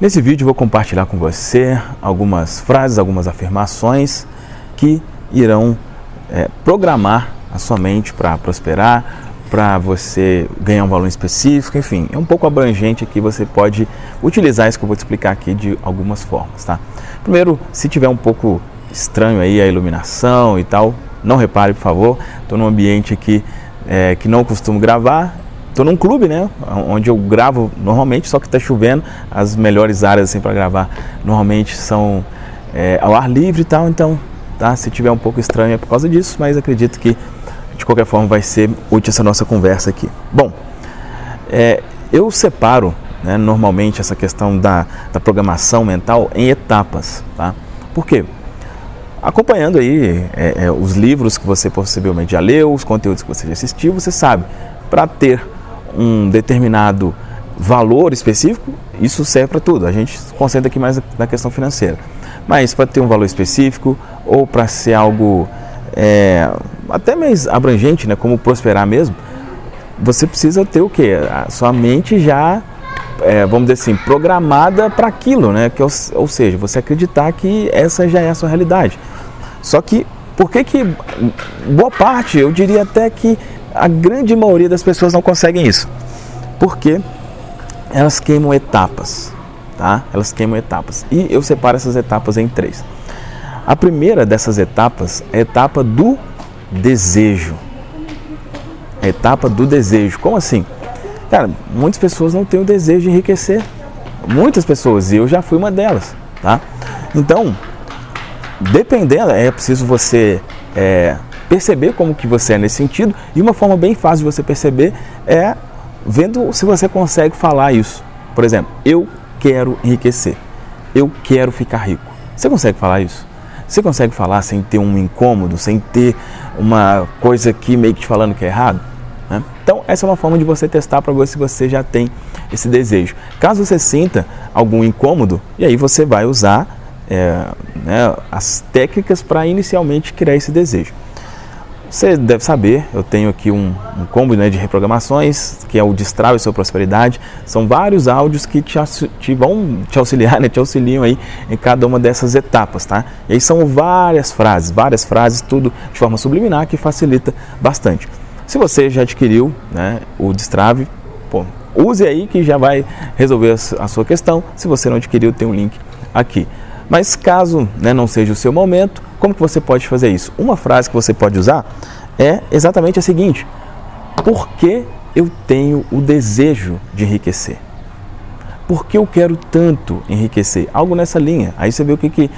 Nesse vídeo vou compartilhar com você algumas frases, algumas afirmações que irão é, programar a sua mente para prosperar, para você ganhar um valor específico, enfim, é um pouco abrangente aqui, você pode utilizar isso que eu vou te explicar aqui de algumas formas, tá? Primeiro, se tiver um pouco estranho aí a iluminação e tal, não repare, por favor, estou num ambiente aqui é, que não costumo gravar, estou num clube, né, onde eu gravo normalmente, só que está chovendo, as melhores áreas assim para gravar normalmente são é, ao ar livre e tal, então, tá, se tiver um pouco estranho é por causa disso, mas acredito que de qualquer forma vai ser útil essa nossa conversa aqui. Bom, é, eu separo né, normalmente essa questão da, da programação mental em etapas, tá? Por quê? Acompanhando aí é, é, os livros que você possivelmente já leu, os conteúdos que você já assistiu, você sabe, para ter um determinado valor específico, isso serve para tudo. A gente se concentra aqui mais na questão financeira. Mas para ter um valor específico ou para ser algo é, até mais abrangente, né, como prosperar mesmo, você precisa ter o quê? A sua mente já, é, vamos dizer assim, programada para aquilo, né? Que, ou, ou seja, você acreditar que essa já é a sua realidade. Só que, por que que boa parte, eu diria até que a grande maioria das pessoas não conseguem isso? Porque elas queimam etapas, tá? Elas queimam etapas. E eu separo essas etapas em três. A primeira dessas etapas é a etapa do desejo. A etapa do desejo. Como assim? Cara, muitas pessoas não têm o desejo de enriquecer. Muitas pessoas, e eu já fui uma delas, tá? Então, dependendo, é preciso você é, perceber como que você é nesse sentido. E uma forma bem fácil de você perceber é vendo se você consegue falar isso. Por exemplo, eu quero enriquecer. Eu quero ficar rico. Você consegue falar isso? Você consegue falar sem ter um incômodo, sem ter uma coisa aqui meio que te falando que é errado? Né? Então, essa é uma forma de você testar para ver se você já tem esse desejo. Caso você sinta algum incômodo, e aí você vai usar é, né, as técnicas para inicialmente criar esse desejo. Você deve saber, eu tenho aqui um, um combo né, de reprogramações, que é o Destrave Sua Prosperidade. São vários áudios que te, te vão te auxiliar, né, te auxiliam aí em cada uma dessas etapas, tá? E aí são várias frases, várias frases, tudo de forma subliminar que facilita bastante. Se você já adquiriu né, o Destrave, pô, use aí que já vai resolver a sua questão. Se você não adquiriu, tem um link aqui. Mas caso né, não seja o seu momento, como que você pode fazer isso? Uma frase que você pode usar é exatamente a seguinte: Por que eu tenho o desejo de enriquecer? Por que eu quero tanto enriquecer? Algo nessa linha. Aí você vê o que, que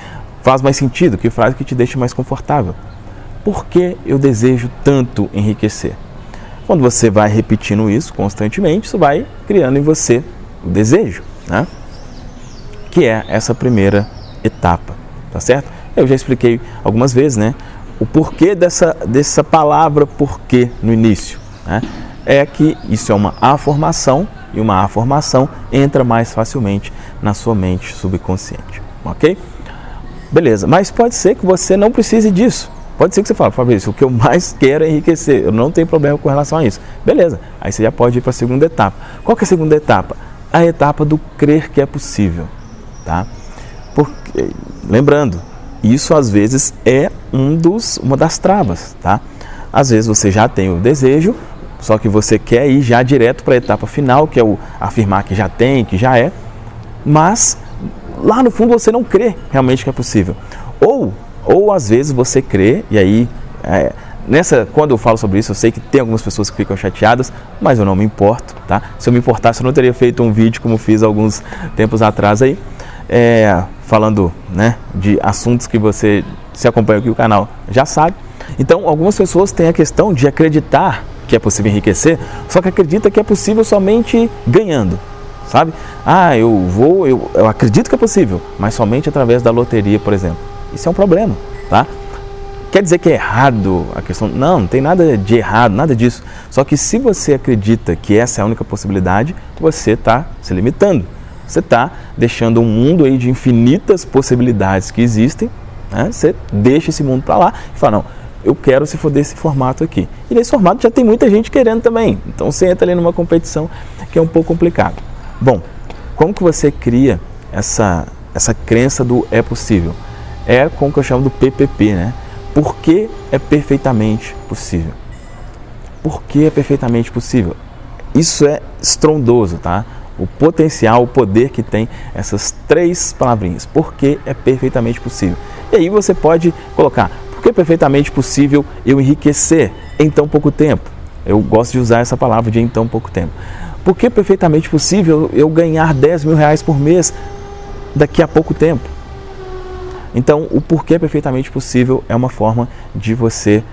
faz mais sentido, que frase que te deixa mais confortável. Por que eu desejo tanto enriquecer? Quando você vai repetindo isso constantemente, isso vai criando em você o desejo, né? que é essa primeira etapa, tá certo? Eu já expliquei algumas vezes, né? O porquê dessa, dessa palavra porquê no início. Né? É que isso é uma afirmação e uma afirmação entra mais facilmente na sua mente subconsciente, ok? Beleza, mas pode ser que você não precise disso. Pode ser que você fale, Fabrício, o que eu mais quero é enriquecer, eu não tenho problema com relação a isso. Beleza, aí você já pode ir para a segunda etapa. Qual que é a segunda etapa? A etapa do crer que é possível, tá? Porque, lembrando, isso às vezes é um dos, uma das travas, tá? Às vezes você já tem o desejo, só que você quer ir já direto para a etapa final, que é o afirmar que já tem, que já é, mas lá no fundo você não crê realmente que é possível. Ou, ou às vezes você crê, e aí, é, nessa, quando eu falo sobre isso, eu sei que tem algumas pessoas que ficam chateadas, mas eu não me importo, tá? Se eu me importasse, eu não teria feito um vídeo como fiz alguns tempos atrás aí, é, falando né, de assuntos que você se acompanha aqui o canal já sabe. Então, algumas pessoas têm a questão de acreditar que é possível enriquecer, só que acredita que é possível somente ganhando, sabe? Ah, eu vou, eu, eu acredito que é possível, mas somente através da loteria, por exemplo. Isso é um problema, tá? Quer dizer que é errado a questão? Não, não tem nada de errado, nada disso. Só que se você acredita que essa é a única possibilidade, você está se limitando você está deixando um mundo aí de infinitas possibilidades que existem, né? você deixa esse mundo para lá e fala, não, eu quero se for desse formato aqui. E nesse formato já tem muita gente querendo também, então você entra ali numa competição que é um pouco complicado. Bom, como que você cria essa, essa crença do é possível. É com o que eu chamo do PPP, né? Por que é perfeitamente possível? Por que é perfeitamente possível? Isso é estrondoso, tá? O potencial, o poder que tem essas três palavrinhas. Por que é perfeitamente possível? E aí você pode colocar, por que é perfeitamente possível eu enriquecer em tão pouco tempo? Eu gosto de usar essa palavra de em tão pouco tempo. Por que é perfeitamente possível eu ganhar 10 mil reais por mês daqui a pouco tempo? Então, o porquê é perfeitamente possível é uma forma de você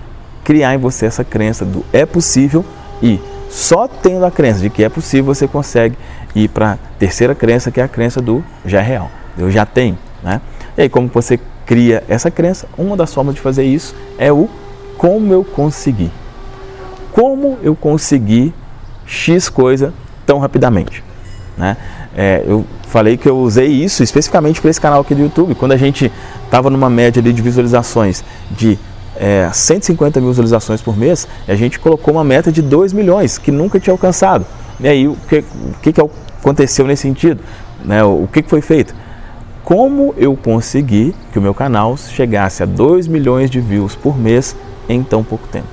criar em você essa crença do é possível e só tendo a crença de que é possível você consegue ir para a terceira crença, que é a crença do já é real. Eu já tenho, né? E aí, como você cria essa crença, uma das formas de fazer isso é o como eu consegui. Como eu consegui X coisa tão rapidamente, né? É, eu falei que eu usei isso especificamente para esse canal aqui do YouTube. Quando a gente estava numa média de visualizações de é, 150 mil visualizações por mês, a gente colocou uma meta de 2 milhões, que nunca tinha alcançado. E aí, o que, o que, que aconteceu nesse sentido? Né? O, que, que foi feito? Como eu consegui que o meu canal chegasse a 2 milhões de views por mês em tão pouco tempo?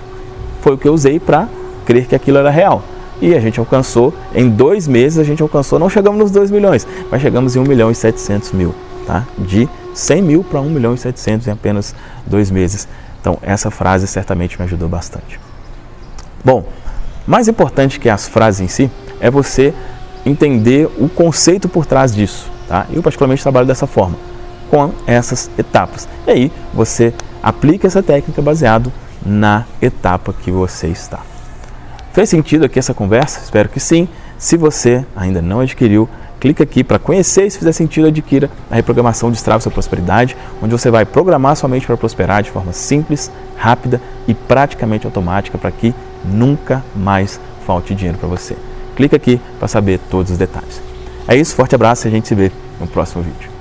Foi o que eu usei para crer que aquilo era real e a gente alcançou, em dois meses a gente alcançou, não chegamos nos 2 milhões, mas chegamos em 1 milhão e 700 mil, tá? De 100 mil para 1 milhão e 700 em apenas dois meses. Então essa frase certamente me ajudou bastante. Bom, mais importante que as frases em si é você entender o conceito por trás disso, tá? Eu particularmente trabalho dessa forma, com essas etapas. E aí você aplica essa técnica baseado na etapa que você está. Fez sentido aqui essa conversa? Espero que sim. Se você ainda não adquiriu, clica aqui para conhecer e se fizer sentido, adquira a reprogramação Destrava Sua Prosperidade, onde você vai programar sua mente para prosperar de forma simples, rápida e praticamente automática para que nunca mais falte dinheiro para você. Clica aqui para saber todos os detalhes. É isso, forte abraço e a gente se vê no próximo vídeo.